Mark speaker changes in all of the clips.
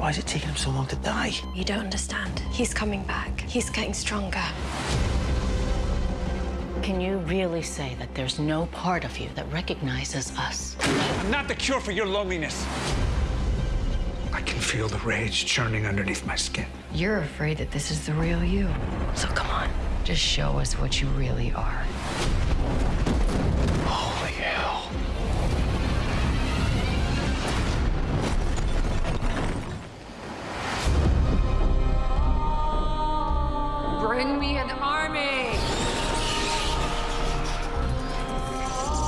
Speaker 1: Why is it taking him so long to die?
Speaker 2: You don't understand. He's coming back. He's getting stronger.
Speaker 3: Can you really say that there's no part of you that recognizes us?
Speaker 4: I'm not the cure for your loneliness. I can feel the rage churning underneath my skin.
Speaker 5: You're afraid that this is the real you. So come on, just show us what you really are. Bring me an army!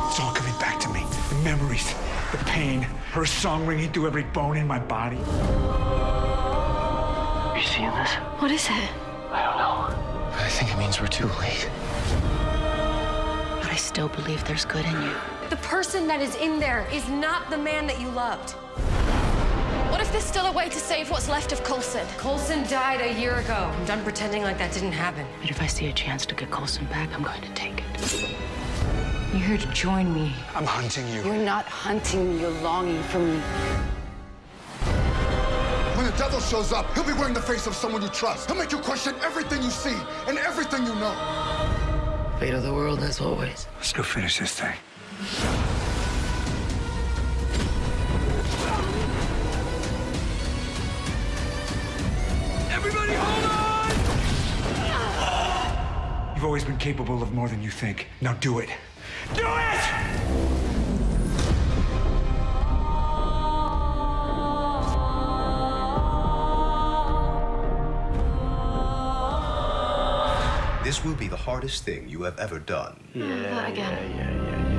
Speaker 4: It's all coming back to me. The memories, the pain, her song ringing through every bone in my body.
Speaker 1: Are you seeing this?
Speaker 2: What is it?
Speaker 1: I don't know. But I think it means we're too late.
Speaker 3: But I still believe there's good in you.
Speaker 2: The person that is in there is not the man that you loved. What there's still a way to save what's left of Coulson?
Speaker 5: Coulson died a year ago. I'm done pretending like that didn't happen.
Speaker 3: But if I see a chance to get Coulson back, I'm going to take it.
Speaker 5: You're here to join me.
Speaker 4: I'm hunting you.
Speaker 6: You're not hunting me, you're longing for me.
Speaker 7: When the devil shows up, he'll be wearing the face of someone you trust. He'll make you question everything you see and everything you know.
Speaker 1: Fate of the world, as always.
Speaker 4: Let's go finish this thing. Everybody hold on! You've always been capable of more than you think. Now do it. Do it!
Speaker 8: This will be the hardest thing you have ever done.
Speaker 2: that uh, again.
Speaker 1: Yeah, yeah.